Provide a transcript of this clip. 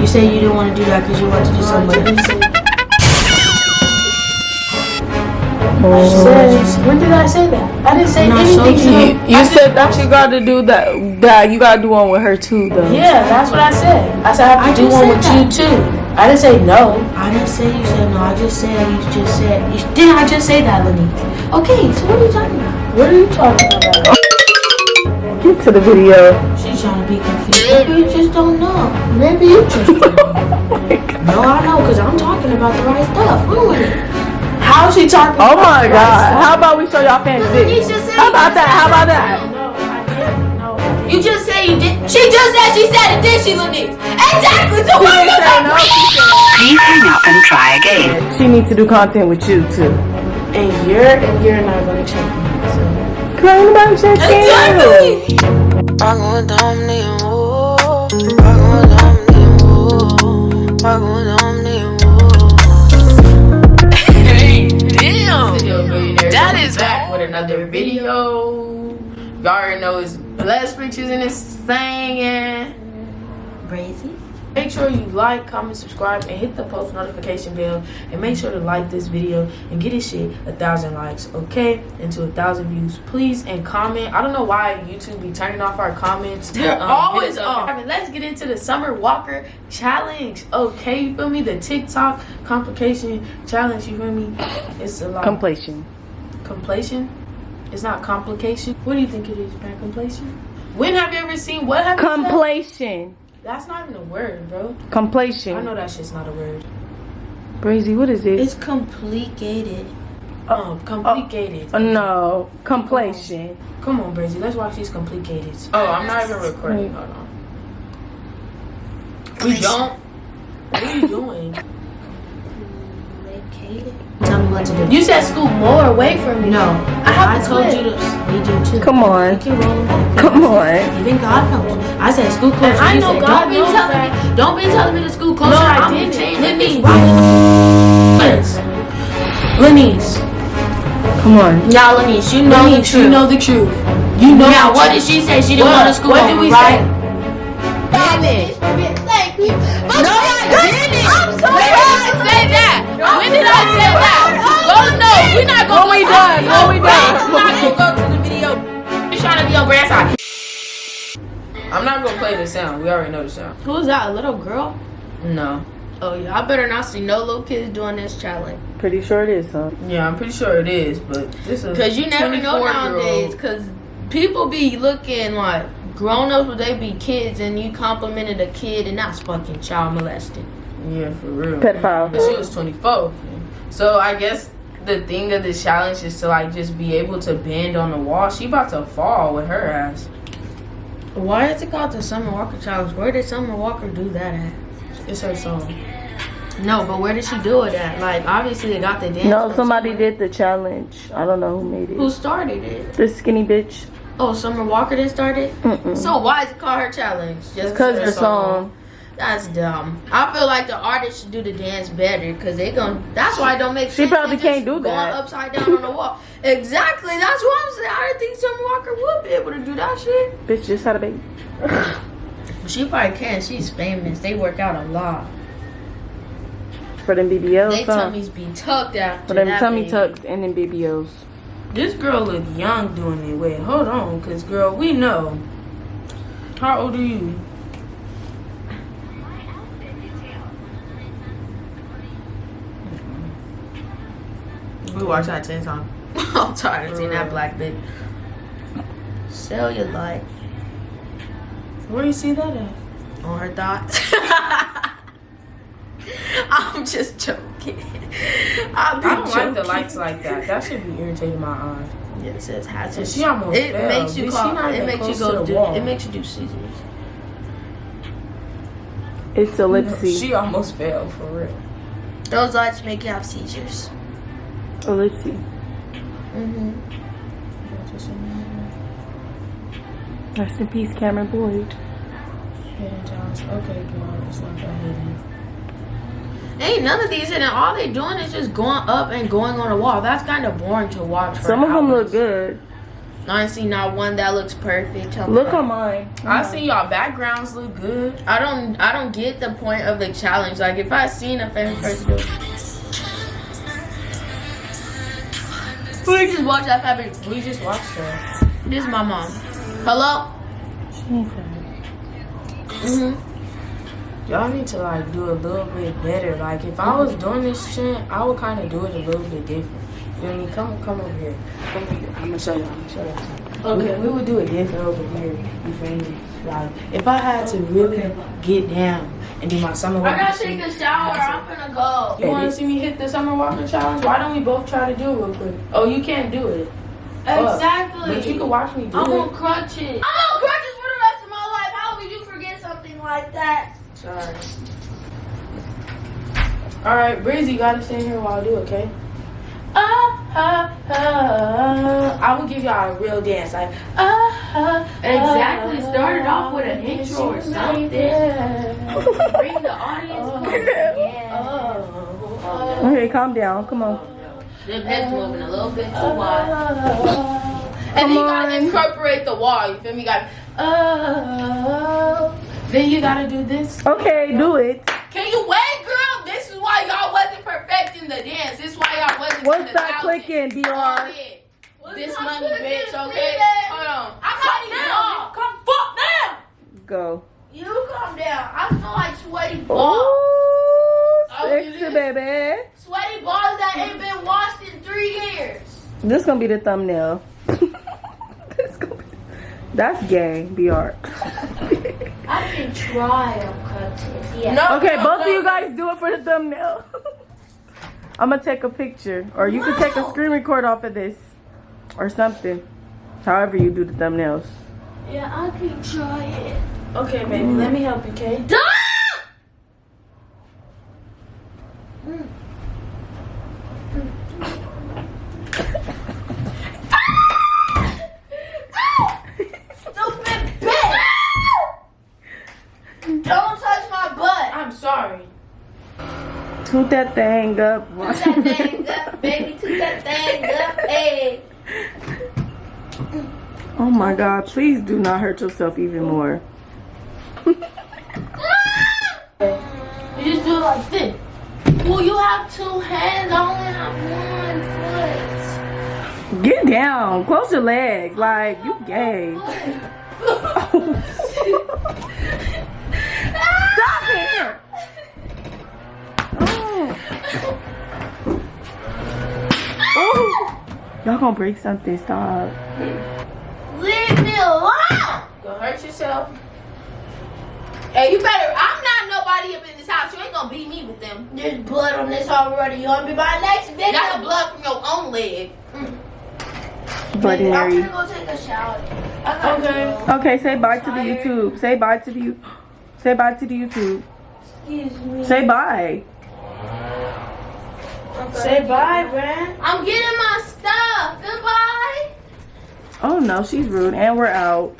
You say you didn't want to do that because you want to do something with oh. Said, when did I say that? I didn't say Not anything so you- you. You said that you got to do that. That you got to do one with her too, though. Yeah, that's what I said. I said I have to I do one with that. you too. I didn't say no. I didn't say you said no. I just said you just said. You, didn't I just say that, Lenny? Okay, so what are you talking about? What are you talking about? Get to the video. She's trying to be confused. Maybe you just don't know. Maybe you just. Oh no, I know because I'm talking about the right stuff. I'm with it. How's she talking? Oh about my God! right How about we show y'all fancy? You just said How about that? How about that? No, I didn't. No. You just say you did. She just said she said it, did she, Lenny? Exactly. So what are you said no, talking she Please hang up and try again. She needs to do content with you too. And you're and you're not gonna check me. So. Crying about your Exactly. Pago domni wo, pago domni wo, pago domni wo. Damn. That is back with another video. Y'all already know it's blessed bitches in this thing and Brazy. Make sure you like, comment, subscribe, and hit the post notification bell. And make sure to like this video and get this shit a thousand likes, okay? Into a thousand views, please. And comment. I don't know why YouTube be turning off our comments. They're Um, always hit up. off. Let's get into the Summer Walker challenge, okay? You feel me? The TikTok complication challenge. You feel me? It's a lot. Completion. completion. It's not complication. What do you think it is, man? Completion. When have you ever seen what have you? Completion. That's not even a word, bro. I know that shit's not a word. Brazy, what is it? It's complicated. Um, complicated. Uh, no. Completion. Come on, Brazy. Let's watch these complicated. Oh, I'm not even recording. Hold on. We don't. What are you doing? Complicated. Tell me what to do. You said school more away from me. No, I have I the told clip. you to. We do too. Come on. Roll. Come on. Even God knows. I said school closure. And I know said, God don't be telling that. me. Don't be telling me the school closure. No, I I'm didn't. changing Lenny's this. Lenny's. Come on. Now, Lenise, you know the truth. you know the truth. You know now, the what truth. did she say? She didn't What? want to school What did we right? say? Thank you. But No, I didn't. I'm so When did I say that? When did I say that? Go no, we're not gonna When we go done, to we the done. We're not gonna go to the video. You're trying to be on brand side. I'm not gonna play the sound. We already know the sound. Who's that? A little girl? No. Oh yeah, I better not see no little kids doing this challenge. Pretty sure it is, huh? Yeah, I'm pretty sure it is, but this is Cause you never know nowadays. Cause people be looking like grown ups, but they be kids, and you complimented a kid, and that's fucking child molesting. Yeah, for real. Pedophile. She was 24. So I guess the thing of the challenge is to like just be able to bend on the wall. She about to fall with her ass. Why is it called the Summer Walker challenge? Where did Summer Walker do that at? It's her song. No, but where did she do it at? Like obviously they got the dance. No, somebody somewhere. did the challenge. I don't know who made it. Who started it? The skinny bitch. Oh, Summer Walker didn't start it. Mm-mm. So why is it called her challenge? Just Cause her the song. That's dumb. I feel like the artist should do the dance better because they gon' That's why it don't make She probably can't do going that. upside down on the wall. Exactly. That's what I'm saying. I didn't think Summer Walker would be able to do that shit. Bitch just had a baby. She probably can. She's famous. They work out a lot. For them BBLs, They huh? tummies be tucked after For them tummy baby. tucks and them BBLs. This girl look young doing it. Wait, hold on, cause girl, we know. How old are you? We watched that ten times. I'm tired of seeing that black bitch. Cellulite Where you see that at? on her thoughts. I'm just joking. I'm I don't like the lights like that. That should be irritating my eyes. Yeah, it says hazard. She almost It fell. makes you call. not It makes you close to go. the Do, wall. it makes you do scissors. It's a ellipsy. She almost fell for real. Those lights make you have seizures. Ellipsy. Mm-hmm. Rest in peace, Cameron Boyce. Hidden talents. Okay, girl, it's not that Ain't none of these hidden. All they're doing is just going up and going on a wall. That's kind of boring to watch. For Some of them look good. I ain't seen not one that looks perfect. Tell Look on mine. I see y'all backgrounds look good. I don't I don't get the point of the challenge. Like if I seen a famous person do. We just watched that fabric. We just watched her. This is my mom. Hello? Mm-hmm. Y'all need to like do a little bit better. Like if I was doing this shit, I would kind of do it a little bit different. You know what I mean? Come, come over here. Come over here. I'm gonna show you. I'm gonna show you. Okay. We, we would do it different over here. You feel me? Like if I had to really get down and do my summer walk. I gotta take a shower. I'm gonna go. You want to see me hit the summer walking challenge? Why don't we both try to do it real quick? Oh, you can't do it. Exactly. But you can watch me do I'm it. on crutches. I'm on ah! crutches for the rest of my life. How would you forget something like that? Sorry. All right, Breezy, you gotta stay here while I do, okay? Ah, ah, ah. I will give y'all a real dance, like ah, ah, Exactly. ah, Started off with an intro or something. made. Bring the audience. closer. Yeah. Oh, Okay, calm down. Come on. The head's moving a little bit too wide. oh, And then you gotta incorporate the wall. You feel me? You gotta. oh. Then you gotta do this. Okay, do it. Can you wait, girl? This is why y'all wasn't perfecting the dance. This is why y'all wasn't. What's to the that thousand. clicking, Oh, This money, bitch. Okay. Hold on. I'm Calm down. Come fuck down. Go. You calm down. I feel like sweaty balls. Ooh, Oh, sexy it is? baby. Sweaty balls that ain't been washed in three years. This gonna be the thumbnail. this gonna be, that's gay, BR. I can try on crutches. Yeah. No. Okay, no, both of you guys do it for the thumbnail. I'm gonna take a picture, or you can take a screen record off of this, or something. However you do the thumbnails. Yeah, I can try it. Okay, baby, let me help you, okay? Stop! Stupid bitch! Don't touch my butt. I'm sorry. Toot that thing up. Toot that thing up, baby. Toot that thing up, hey. Oh my God! Please do not hurt yourself even more. You just do it like this. Well, you have two hands. I only have one foot. Get down. Close your legs. Like you gay. Oh, Stop it. Oh. Oh. Y'all gonna break something. Stop. Leave me alone. Go hurt yourself. Hey, you better. I'm not nobody up in this house. You ain't gonna beat me with them. There's blood on this already. You wanna be my next video? That's blood from your own leg. Mm. Bloody I'm Mary. gonna go take a shower. I Okay. go. Okay, say bye to the YouTube. Say bye to the you. Say bye to the YouTube. Excuse me. Say bye. Say bye, Brand. I'm getting my stuff. Goodbye. Oh no, she's rude. And we're out.